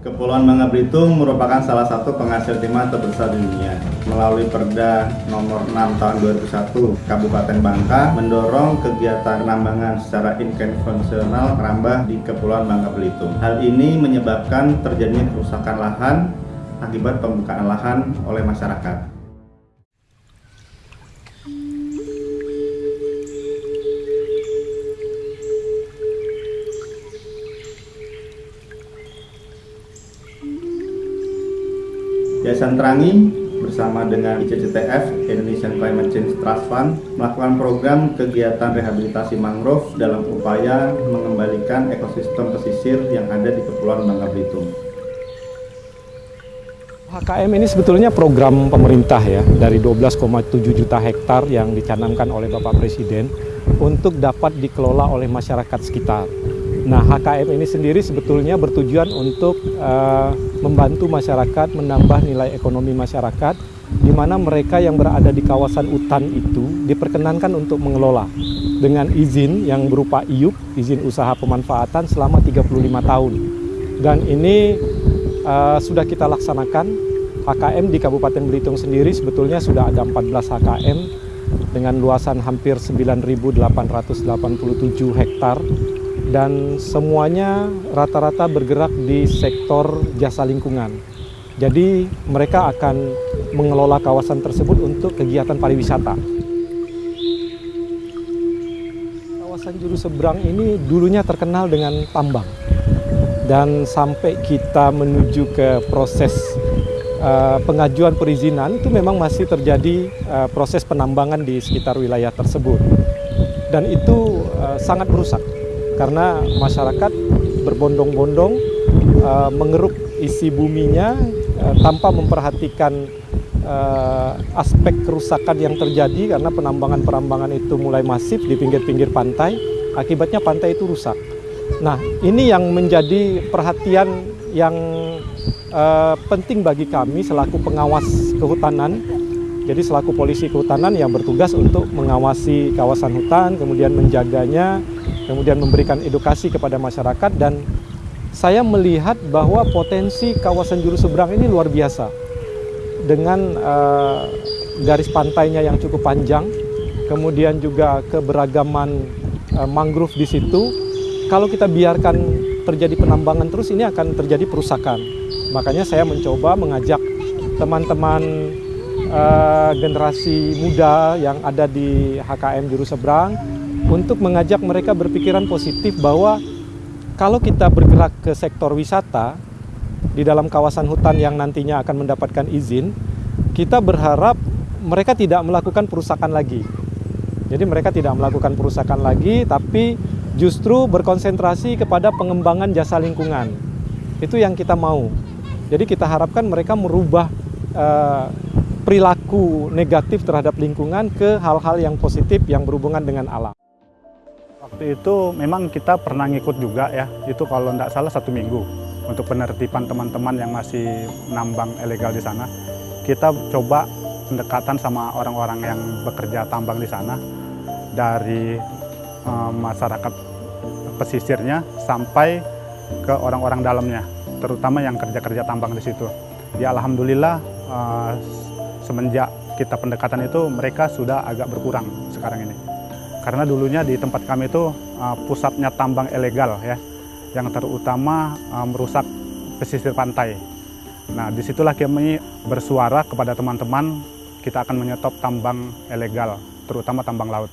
Kepulauan Bangka Belitung merupakan salah satu penghasil timah terbesar di dunia. Melalui Perda nomor 6 tahun 2001, Kabupaten Bangka mendorong kegiatan penambangan secara inkonvensional kerambah di Kepulauan Bangka Belitung. Hal ini menyebabkan terjadinya kerusakan lahan akibat pembukaan lahan oleh masyarakat. Yayasan Terangi bersama dengan ICCTF Indonesian Climate Change Trust Fund melakukan program kegiatan rehabilitasi mangrove dalam upaya mengembalikan ekosistem pesisir yang ada di Kepulauan Bangka Belitung. HKM ini sebetulnya program pemerintah ya dari 12,7 juta hektar yang dicanangkan oleh Bapak Presiden untuk dapat dikelola oleh masyarakat sekitar. Nah, HKM ini sendiri sebetulnya bertujuan untuk uh, membantu masyarakat menambah nilai ekonomi masyarakat di mana mereka yang berada di kawasan hutan itu diperkenankan untuk mengelola dengan izin yang berupa IUP, izin usaha pemanfaatan selama 35 tahun. Dan ini uh, sudah kita laksanakan. HKM di Kabupaten Belitung sendiri sebetulnya sudah ada 14 HKM dengan luasan hampir 9.887 hektar dan semuanya rata-rata bergerak di sektor jasa lingkungan. Jadi mereka akan mengelola kawasan tersebut untuk kegiatan pariwisata. Kawasan Juru Seberang ini dulunya terkenal dengan tambang. Dan sampai kita menuju ke proses uh, pengajuan perizinan itu memang masih terjadi uh, proses penambangan di sekitar wilayah tersebut. Dan itu uh, sangat merusak karena masyarakat berbondong-bondong uh, mengeruk isi buminya uh, tanpa memperhatikan uh, aspek kerusakan yang terjadi karena penambangan-penambangan itu mulai masif di pinggir-pinggir pantai, akibatnya pantai itu rusak. Nah, ini yang menjadi perhatian yang uh, penting bagi kami selaku pengawas kehutanan. Jadi selaku polisi kehutanan yang bertugas untuk mengawasi kawasan hutan, kemudian menjaganya, kemudian memberikan edukasi kepada masyarakat dan saya melihat bahwa potensi kawasan juru seberang ini luar biasa dengan uh, garis pantainya yang cukup panjang, kemudian juga keberagaman uh, mangrove di situ. Kalau kita biarkan terjadi penambangan terus ini akan terjadi perusakan. Makanya saya mencoba mengajak teman-teman uh, generasi muda yang ada di HKM Juru Seberang untuk mengajak mereka berpikiran positif bahwa kalau kita bergerak ke sektor wisata di dalam kawasan hutan yang nantinya akan mendapatkan izin, kita berharap mereka tidak melakukan perusakan lagi. Jadi mereka tidak melakukan perusakan lagi, tapi justru berkonsentrasi kepada pengembangan jasa lingkungan. Itu yang kita mau. Jadi kita harapkan mereka merubah uh, perilaku negatif terhadap lingkungan ke hal-hal yang positif yang berhubungan dengan alam. Waktu itu memang kita pernah ngikut juga ya, itu kalau tidak salah satu minggu untuk penertiban teman-teman yang masih nambang ilegal di sana. Kita coba pendekatan sama orang-orang yang bekerja tambang di sana dari uh, masyarakat pesisirnya sampai ke orang-orang dalamnya, terutama yang kerja-kerja tambang di situ. Ya alhamdulillah uh, semenjak kita pendekatan itu mereka sudah agak berkurang sekarang ini. Karena dulunya di tempat kami itu uh, pusatnya tambang ilegal ya, yang terutama uh, merusak pesisir pantai. Nah di situlah kami bersuara kepada teman-teman kita akan menyetop tambang ilegal, terutama tambang laut.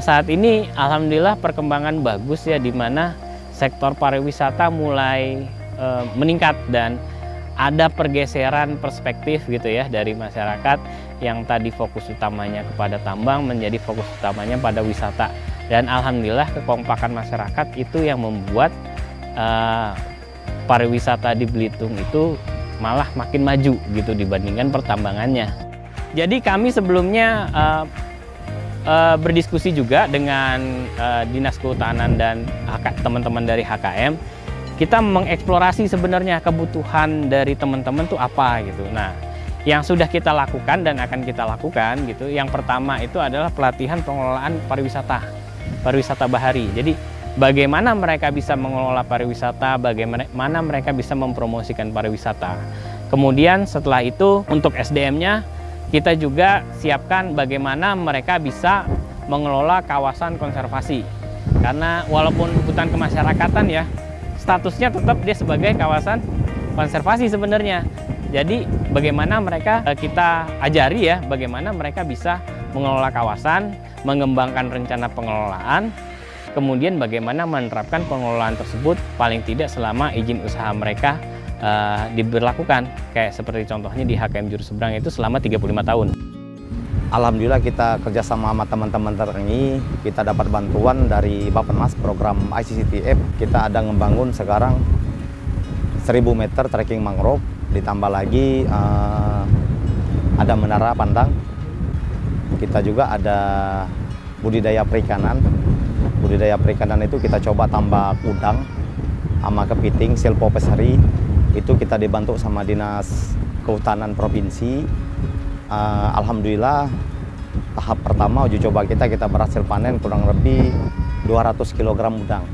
Saat ini alhamdulillah perkembangan bagus ya di mana sektor pariwisata mulai e, meningkat dan ada pergeseran perspektif gitu ya dari masyarakat yang tadi fokus utamanya kepada tambang menjadi fokus utamanya pada wisata dan alhamdulillah kekompakan masyarakat itu yang membuat uh, pariwisata di Belitung itu malah makin maju gitu dibandingkan pertambangannya. Jadi kami sebelumnya uh, uh, berdiskusi juga dengan uh, Dinas Kehutanan dan teman-teman dari HKM kita mengeksplorasi sebenarnya kebutuhan dari teman-teman tuh apa gitu. Nah, yang sudah kita lakukan dan akan kita lakukan gitu. Yang pertama itu adalah pelatihan pengelolaan pariwisata, pariwisata bahari. Jadi bagaimana mereka bisa mengelola pariwisata, bagaimana mereka bisa mempromosikan pariwisata. Kemudian setelah itu untuk SDM-nya kita juga siapkan bagaimana mereka bisa mengelola kawasan konservasi. Karena walaupun hutan kemasyarakatan ya, statusnya tetap dia sebagai kawasan konservasi sebenarnya. Jadi bagaimana mereka eh, kita ajari ya, bagaimana mereka bisa mengelola kawasan, mengembangkan rencana pengelolaan, kemudian bagaimana menerapkan pengelolaan tersebut paling tidak selama izin usaha mereka uh, diberlakukan kayak seperti contohnya di HKM Juru Seberang itu selama 35 tahun. Alhamdulillah kita kerjasama sama teman-teman terengi, kita dapat bantuan dari Bappenas program ICCTF. Kita ada ngebangun sekarang 1000 meter trekking mangrove, ditambah lagi uh, ada menara pandang. Kita juga ada budidaya perikanan. Budidaya perikanan itu kita coba tambah udang sama kepiting, silpo pesari, itu kita dibantu sama dinas kehutanan provinsi uh, alhamdulillah tahap pertama uji coba kita kita berhasil panen kurang lebih 200 kg udang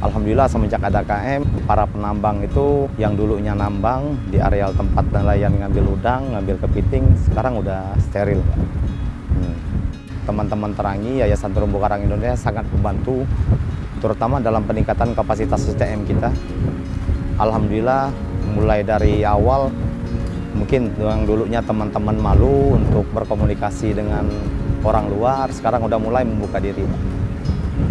Alhamdulillah semenjak ada KM, para penambang itu yang dulunya nambang di areal tempat nelayan ngambil udang, ngambil kepiting, sekarang udah steril. Hmm teman-teman Terangi, Yayasan Terumbu Karang Indonesia sangat membantu terutama dalam peningkatan kapasitas SDM kita. Alhamdulillah mulai dari awal mungkin yang dulunya teman-teman malu untuk berkomunikasi dengan orang luar, sekarang udah mulai membuka diri.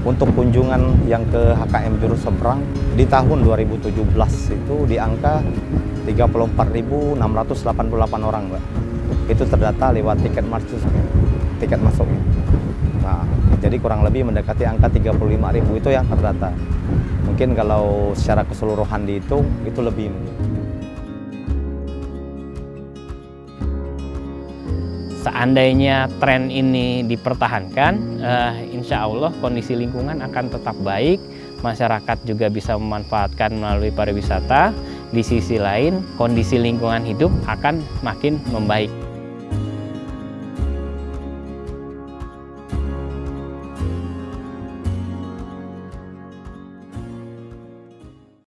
Untuk kunjungan yang ke HKM Juru Seberang di tahun 2017 itu di angka 34.688 orang, Mbak. Itu terdata lewat tiket masuk tiket masuk. Jadi kurang lebih mendekati angka 35.000 itu yang terdata. Mungkin kalau secara keseluruhan dihitung itu lebih. Seandainya tren ini dipertahankan, uh, insya Allah kondisi lingkungan akan tetap baik, masyarakat juga bisa memanfaatkan melalui pariwisata. Di sisi lain, kondisi lingkungan hidup akan makin membaik.